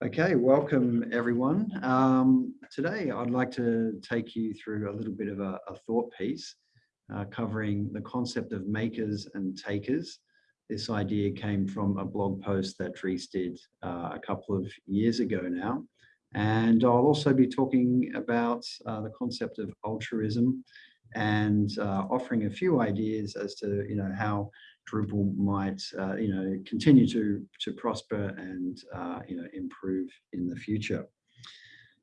Okay, welcome everyone. Um, today I'd like to take you through a little bit of a, a thought piece uh, covering the concept of makers and takers. This idea came from a blog post that Dries did uh, a couple of years ago now. And I'll also be talking about uh, the concept of altruism and uh, offering a few ideas as to you know how Drupal might, uh, you know, continue to, to prosper and, uh, you know, improve in the future.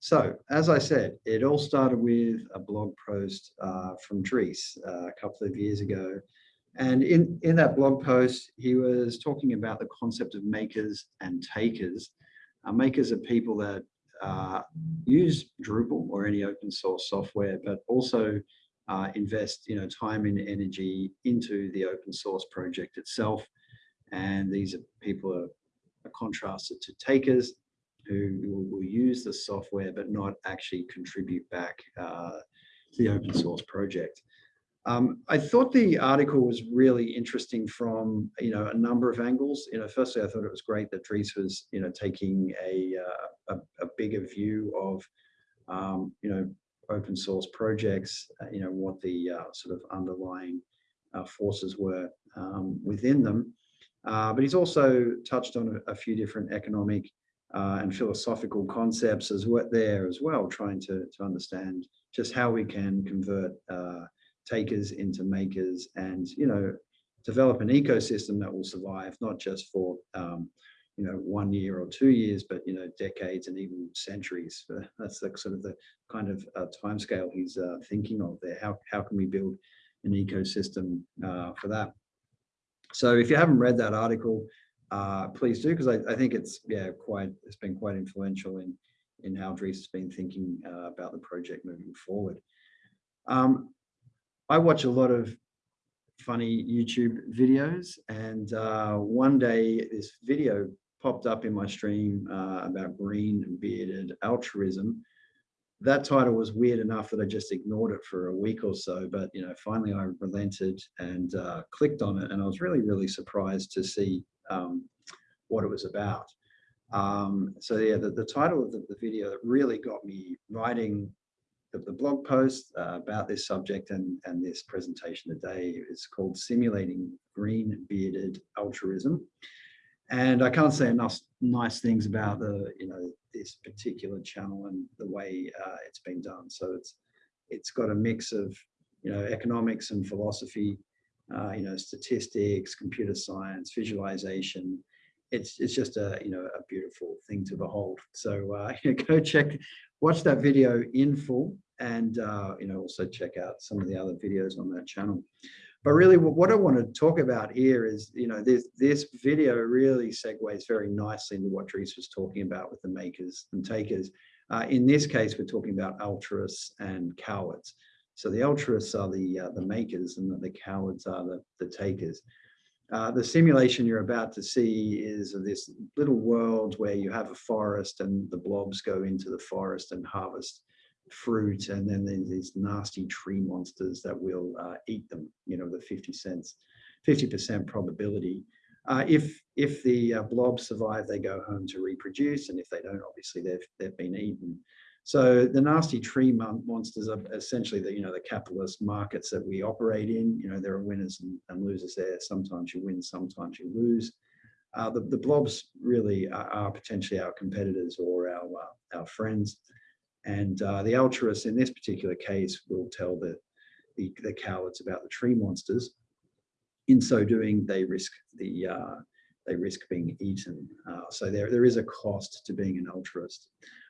So, as I said, it all started with a blog post uh, from Dries uh, a couple of years ago. And in, in that blog post, he was talking about the concept of makers and takers. Uh, makers are people that uh, use Drupal or any open source software, but also uh, invest you know time and energy into the open source project itself and these are people are, are contrasted to takers who will, will, use the software but not actually contribute back uh, to the open source project um, I thought the article was really interesting from you know a number of angles. You know, firstly, I thought it was great that Dries was you know taking a uh, a, a, bigger view of um, you know open source projects, uh, you know, what the uh, sort of underlying uh, forces were um, within them. But he's also touched on a, a few different economic and philosophical concepts as well there as well, trying to, to understand just how we can convert takers into makers and, you know, develop an ecosystem that will survive, not just for um, you know, one year or two years, but, you know, decades and even centuries. That's the sort of the kind of uh, timescale he's uh, thinking of there. How, how can we build an ecosystem uh, for that? So if you haven't read that article, uh, please do, because I, I, think it's, yeah, quite, it's been quite influential in, in how Dries has been thinking uh, about the project moving forward. Um, I watch a lot of funny YouTube videos. And uh, one day this video popped up in my stream uh, about green bearded altruism. That title was weird enough that I just ignored it for a week or so, but you know, finally I relented and uh, clicked on it, and I was really, really surprised to see um, what it was about. Um, so yeah, the, the title of the, the video that really got me writing the, the blog post uh, about this subject and, and this presentation today is called Simulating Green Bearded Altruism. And I can't say enough nice things about the, you know, this particular channel and the way uh, it's been done. So it's it's got a mix of, you know, economics and philosophy, uh, you know, statistics, computer science, visualization. It's it's just a you know a beautiful thing to behold. So uh, go check watch that video in full and uh, you know also check out some of the other videos on that channel. But really what I want to talk about here is, you know, this, this video really segues very nicely into what Dries was talking about with the makers and takers. Uh, in this case, we're talking about altruists and cowards. So the altruists are the, uh, the makers and the, the cowards are the, the takers. Uh, the simulation you're about to see is of this little world where you have a forest and the blobs go into the forest and harvest fruit and then there's these nasty tree monsters that will uh, eat them, you know, the 50 cents, 50% probability. Uh, if if the uh, blobs survive, they go home to reproduce, and if they don't, obviously they've they've been eaten. So the nasty tree monsters are essentially the, you know, the capitalist markets that we operate in. You know, there are winners and, and losers there. Sometimes you win, sometimes you lose. Uh, the, the blobs really are, are, potentially our competitors or our, uh, our friends. And uh, the altruists in this particular case will tell the, the, the, cowards about the tree monsters. In so doing, they risk the uh, they risk being eaten. Uh, so there, there is a cost to being an altruist.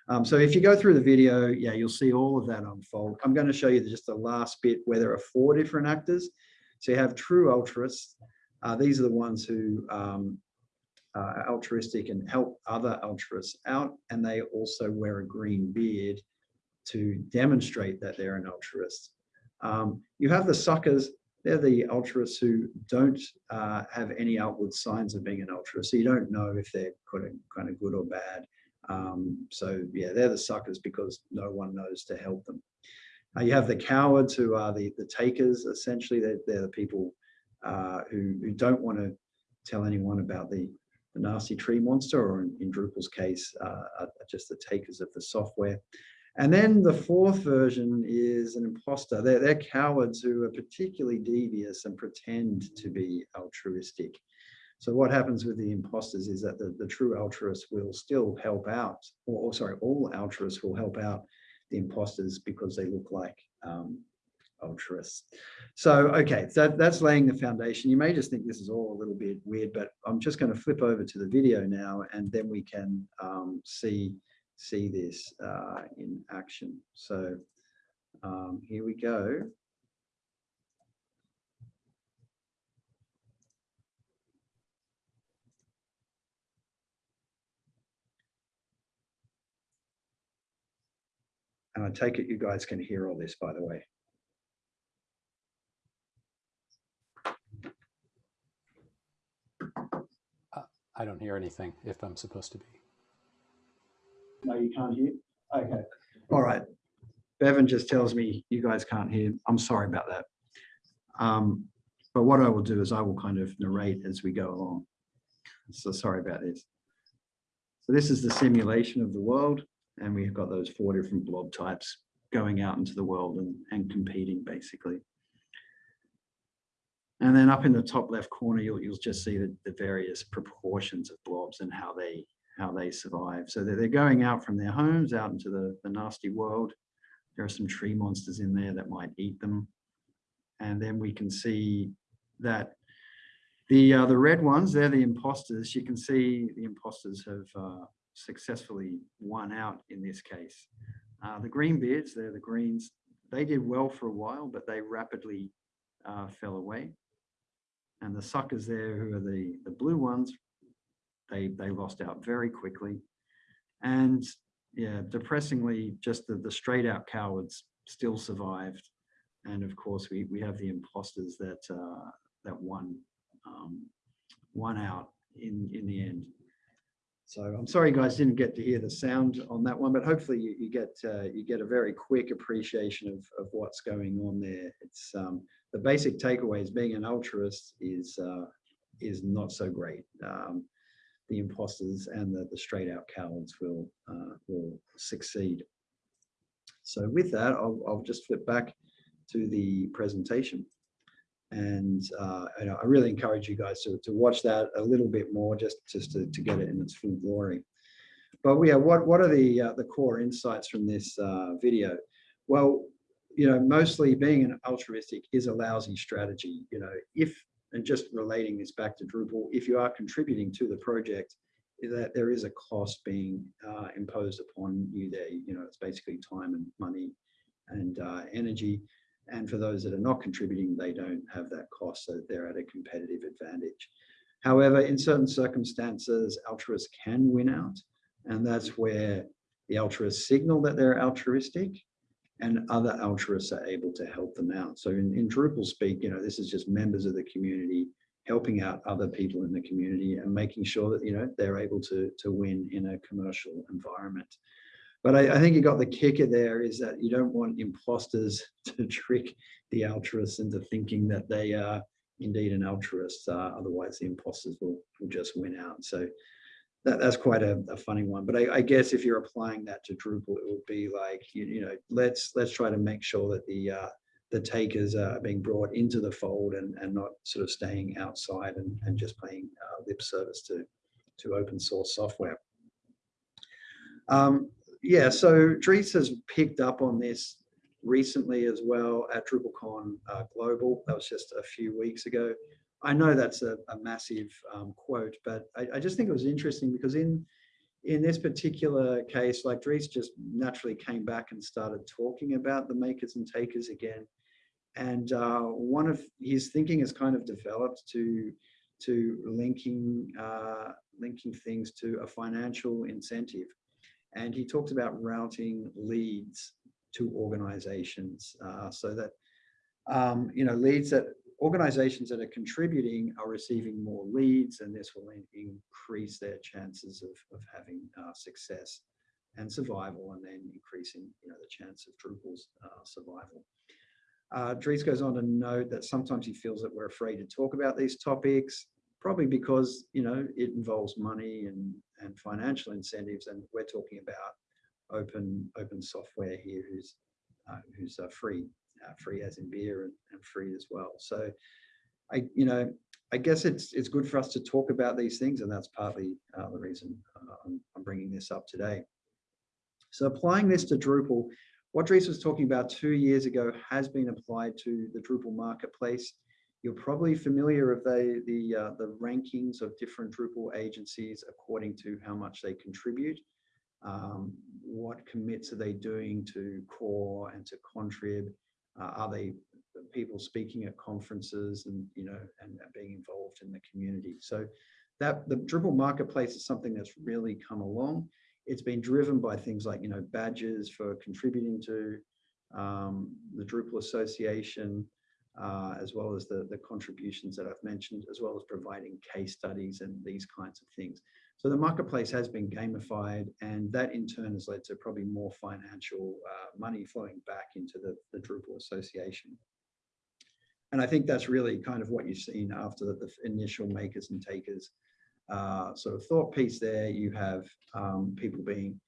Um, so if you go through the video, yeah, you'll see all of that unfold. I'm going to show you just the last bit where there are four different actors. So you have true altruists. Uh, these are the ones who um, are altruistic and help other altruists out. And they also wear a green beard to demonstrate that they're an altruist. Um, you have the suckers. They're the altruists who don't uh, have any outward signs of being an altruist. So you don't know if they're kind of good or bad. Um, so yeah, they're the suckers because no one knows to help them. Uh, you have the cowards who are the, the takers, essentially. They're, they're the people uh, who, who don't want to tell anyone about the, the nasty tree monster, or in, in Drupal's case, uh, are just the takers of the software. And then the fourth version is an imposter. They're, they're cowards who are particularly devious and pretend to be altruistic. So what happens with the imposters is that the, the true altruists will still help out, or, or sorry, all altruists will help out the imposters because they look like um, altruists. So, okay, so that's laying the foundation. You may just think this is all a little bit weird, but I'm just going to flip over to the video now and then we can um, see, see this uh, in action. So um, here we go. And I take it you guys can hear all this, by the way. I don't hear anything if I'm supposed to be. No, you can't hear? Okay. All right. Bevan just tells me you guys can't hear. I'm sorry about that. Um, but what I will do is I will kind of narrate as we go along. So sorry about this. So this is the simulation of the world, and we've got those four different blob types going out into the world and, and competing basically. And then up in the top left corner, you'll, you'll just see the, the various proportions of blobs and how they how they survive. So they're, going out from their homes out into the, the nasty world. There are some tree monsters in there that might eat them. And then we can see that the uh, the red ones, they're the imposters. You can see the imposters have uh, successfully won out in this case. Uh, the green beards, they're the greens. They did well for a while, but they rapidly uh, fell away and the suckers there who are the the blue ones they they lost out very quickly. And yeah depressingly just the the straight out cowards still survived. And of course we we have the imposters that uh that won um won out in in the end. So i'm sorry guys didn't get to hear the sound on that one but hopefully you, you get uh, you get a very quick appreciation of of what's going on there. It's um the basic takeaway is being an altruist is uh, is not so great. Um, the imposters and the, the straight out cowards will uh, will succeed. So with that, I'll, I'll just flip back to the presentation. And uh, I really encourage you guys to, to watch that a little bit more just, just to, to get it in its full glory. But yeah, what, what are the, uh, the core insights from this uh, video? Well, you know, mostly being an altruistic is a lousy strategy. You know, if, and just relating this back to Drupal, if you are contributing to the project, that there is a cost being uh, imposed upon you there. You know, it's basically time and money and uh, energy. And for those that are not contributing, they don't have that cost, so they're at a competitive advantage. However, in certain circumstances, altruists can win out, and that's where the altruists signal that they're altruistic and other altruists are able to help them out. So in, in Drupal speak, you know, this is just members of the community helping out other people in the community and making sure that, you know, they're able to, to win in a commercial environment. But I, I think you got the kicker there is that you don't want imposters to trick the altruists into thinking that they are indeed an altruist. Uh, otherwise, the imposters will, will just win out. So that, that's quite a, a funny one. But I, I, guess if you're applying that to Drupal, it would be like, you, you know, let's let's try to make sure that the uh, the takers are being brought into the fold and, and not sort of staying outside and, and just paying uh, lip service to, to open source software. Um, yeah, so Dries has picked up on this recently as well at DrupalCon uh, Global. That was just a few weeks ago. I know that's a, a massive um, quote, but I, I, just think it was interesting because in in this particular case, like Dries just naturally came back and started talking about the makers and takers again. And uh, one of his thinking has kind of developed to to linking uh, linking things to a financial incentive. And he talks about routing leads to organizations uh, so that um, you know leads that organizations that are contributing are receiving more leads and this will increase their chances of, of having uh, success and survival and then increasing you know, the chance of Drupal's uh, survival. Uh, Dries goes on to note that sometimes he feels that we're afraid to talk about these topics probably because, you know, it involves money and, and financial incentives. And we're talking about open, open software here who's, uh, who's uh, free, uh, free as in beer and, and free as well. So I, you know, I guess it's it's good for us to talk about these things, and that's partly uh, the reason uh, I'm, bringing this up today. So applying this to Drupal, what Dries was talking about two years ago has been applied to the Drupal marketplace. You're probably familiar with the the uh, the rankings of different Drupal agencies according to how much they contribute. Um, what commits are they doing to core and to contrib? Uh, are they people speaking at conferences and you know and being involved in the community? So that the drupal marketplace is something that's really come along. It's been driven by things like you know badges for contributing to um, the drupal association uh, as well as the the contributions that i've mentioned as well as providing case studies and these kinds of things so the marketplace has been gamified and that in turn has led to probably more financial uh, money flowing back into the, the Drupal association. And I think that's really kind of what you've seen after the, the initial makers and takers uh, sort of thought piece there. You have um, people being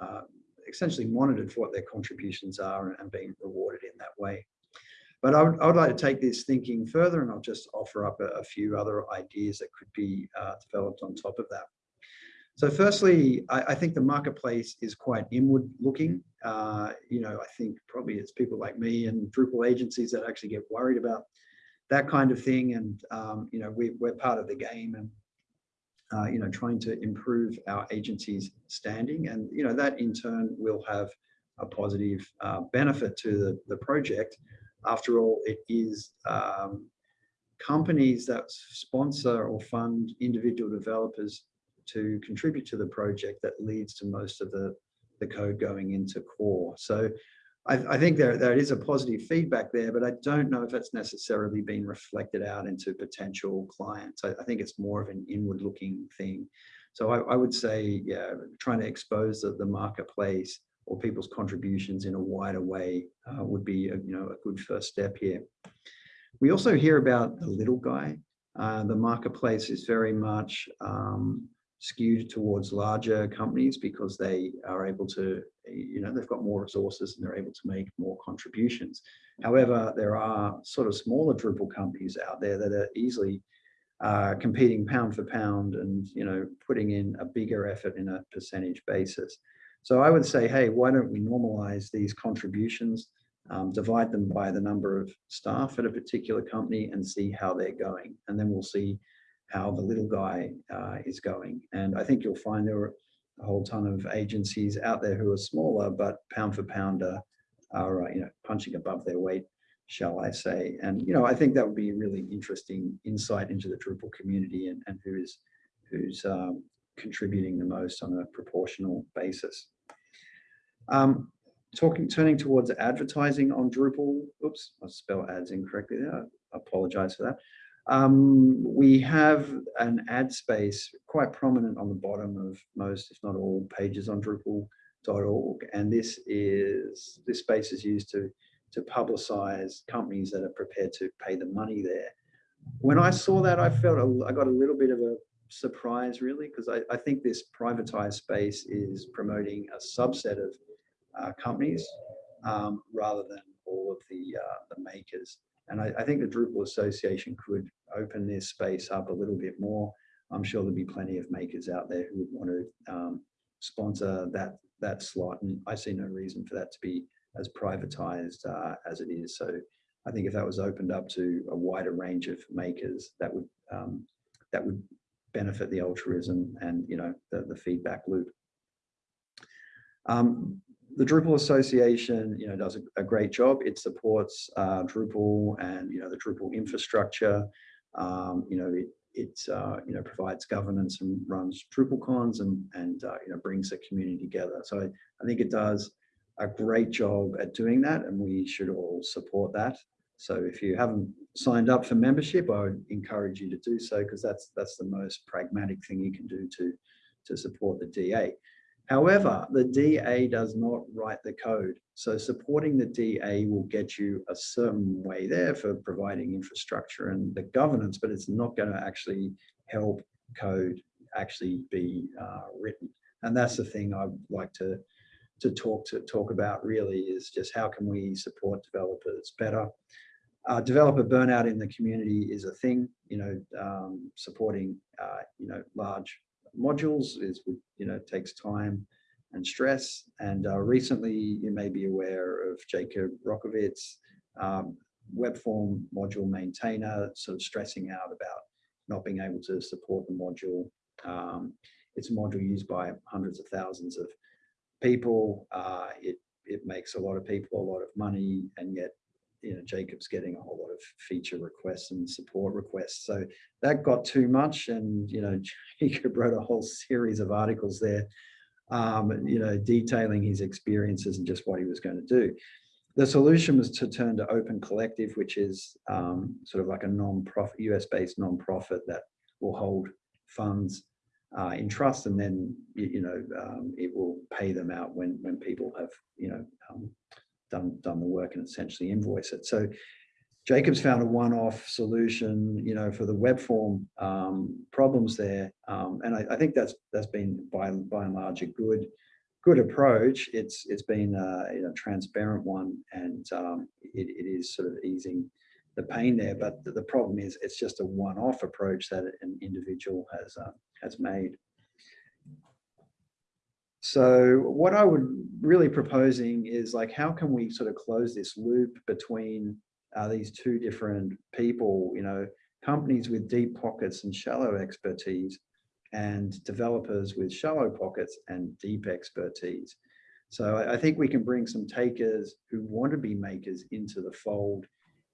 uh, essentially monitored for what their contributions are and, and being rewarded in that way. But I would, I would, like to take this thinking further and I'll just offer up a, a few other ideas that could be uh, developed on top of that. So firstly, I, I, think the marketplace is quite inward looking. Uh, you know, I think probably it's people like me and Drupal agencies that actually get worried about that kind of thing. And, um, you know, we, we're part of the game and, uh, you know, trying to improve our agency's standing. And, you know, that in turn will have a positive uh, benefit to the, the project. After all, it is um, companies that sponsor or fund individual developers to contribute to the project that leads to most of the, the code going into core. So I, I think there, there is a positive feedback there, but I don't know if it's necessarily been reflected out into potential clients. I, I think it's more of an inward looking thing. So I, I would say, yeah, trying to expose the, the marketplace or people's contributions in a wider way uh, would be a, you know, a good first step here. We also hear about the little guy. Uh, the marketplace is very much um, skewed towards larger companies because they are able to, you know, they've got more resources and they're able to make more contributions. However, there are sort of smaller Drupal companies out there that are easily uh, competing pound for pound and, you know, putting in a bigger effort in a percentage basis. So I would say, hey, why don't we normalize these contributions, um, divide them by the number of staff at a particular company and see how they're going. And then we'll see how the little guy uh, is going. And I think you'll find there are a whole ton of agencies out there who are smaller, but pound for pound are, are uh, you know, punching above their weight, shall I say. And, you know, I think that would be a really interesting insight into the Drupal community and, and who is, who's um, contributing the most on a proportional basis. Um, talking, turning towards advertising on Drupal, oops, I spelled ads incorrectly there, I apologize for that. Um, we have an ad space quite prominent on the bottom of most, if not all, pages on Drupal.org. And this is this space is used to to publicize companies that are prepared to pay the money there. When I saw that, I felt a, I got a little bit of a surprise, really, because I, I, think this privatized space is promoting a subset of uh, companies um, rather than all of the uh, the makers. And I, I, think the Drupal Association could open this space up a little bit more. I'm sure there'll be plenty of makers out there who would want to um, sponsor that that slot, and I see no reason for that to be as privatized uh, as it is. So I think if that was opened up to a wider range of makers, that would um, that would benefit the altruism and you know the, the feedback loop. Um, the Drupal Association, you know, does a, a great job. It supports uh, Drupal and you know the Drupal infrastructure. Um, you know, it it uh, you know provides governance and runs DrupalCons and and uh, you know brings the community together. So I think it does a great job at doing that, and we should all support that. So if you haven't signed up for membership, I would encourage you to do so because that's that's the most pragmatic thing you can do to to support the DA. However, the DA does not write the code. So supporting the DA will get you a certain way there for providing infrastructure and the governance, but it's not going to actually help code actually be uh, written. And that's the thing I'd like to, to talk to talk about really is just how can we support developers better. Uh, developer burnout in the community is a thing, you know, um, supporting, uh, you know, large modules is, you know, takes time and stress. And uh, recently, you may be aware of Jacob Rockowitz, um, web form module maintainer, sort of stressing out about not being able to support the module. Um, it's a module used by hundreds of thousands of people. Uh, it, it makes a lot of people a lot of money, and yet you know, Jacob's getting a whole lot of feature requests and support requests. So that got too much. And, you know, Jacob wrote a whole series of articles there, um, you know, detailing his experiences and just what he was going to do. The solution was to turn to Open Collective, which is um, sort of like a non-profit, US-based non-profit that will hold funds uh, in trust, and then you, you know um, it will pay them out when when people have you know um, done done the work and essentially invoice it. So Jacob's found a one-off solution, you know, for the web form um, problems there, um, and I, I, think that's that's been by by and large a good good approach. It's it's been a you know, transparent one, and um, it, it is sort of easing the pain there. But the, the problem is it's just a one-off approach that an individual has uh, has made. So what I would really proposing is like, how can we sort of close this loop between uh, these two different people, you know, companies with deep pockets and shallow expertise and developers with shallow pockets and deep expertise. So I, think we can bring some takers who want to be makers into the fold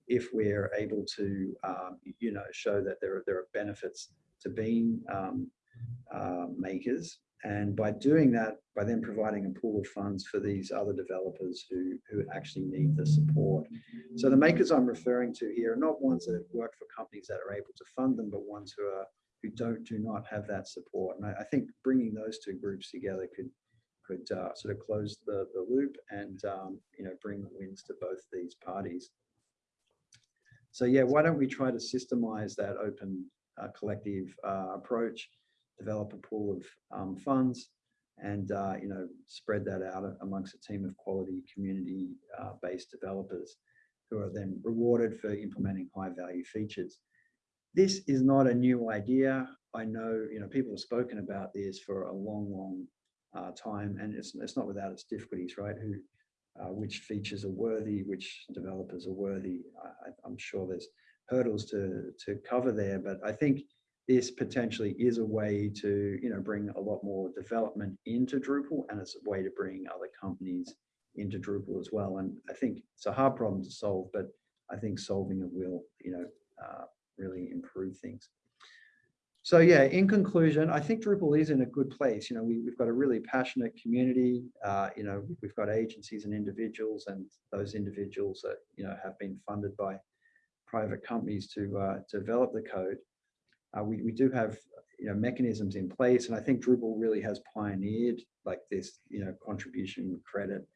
if we're able to, um, you know, show that there are, there are benefits to being um, uh, makers and by doing that, by then providing a pool of funds for these other developers who, who actually need the support. So the makers I'm referring to here are not ones that work for companies that are able to fund them, but ones who are who don't do not have that support. And I, I think bringing those two groups together could could uh, sort of close the, the loop and um, you know bring wins to both these parties. So yeah, why don't we try to systemize that open uh, collective uh, approach develop a pool of um, funds and uh, you know spread that out amongst a team of quality community uh, based developers who are then rewarded for implementing high value features. This is not a new idea. I know you know people have spoken about this for a long, long uh, time, and it's it's not without its difficulties, right? Who, uh, which features are worthy, which developers are worthy. I, I'm sure there's hurdles to to cover there, but I think this potentially is a way to you know bring a lot more development into Drupal and it's a way to bring other companies into Drupal as well. And I think it's a hard problem to solve, but I think solving it will you know uh, really improve things. So yeah, in conclusion, I think Drupal is in a good place. You know, we, have got a really passionate community. Uh, you know, we've got agencies and individuals, and those individuals that you know have been funded by private companies to uh, develop the code uh, we, we do have you know mechanisms in place and I think Drupal really has pioneered like this you know contribution credit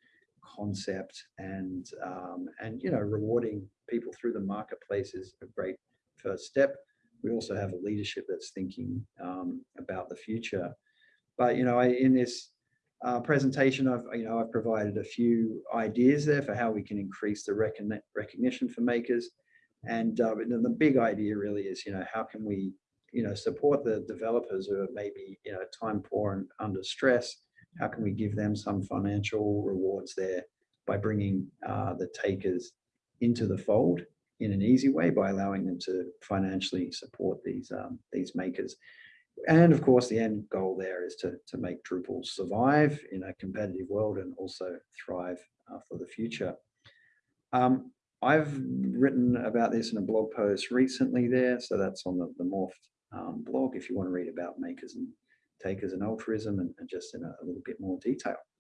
concept and um, and you know rewarding people through the marketplace is a great first step. We also have a leadership that's thinking um, about the future. But you know, I, in this uh, presentation, I've you know I've provided a few ideas there for how we can increase the recognition for makers. And uh, the big idea really is, you know, how can we you know, support the developers who are maybe, you know, time poor and under stress? How can we give them some financial rewards there by bringing uh, the takers into the fold in an easy way by allowing them to financially support these um, these makers? And of course, the end goal there is to, to make Drupal survive in a competitive world and also thrive uh, for the future. Um, I've written about this in a blog post recently there, so that's on the, the Morpht um, blog if you want to read about makers and takers and altruism and, and just in a, a little bit more detail.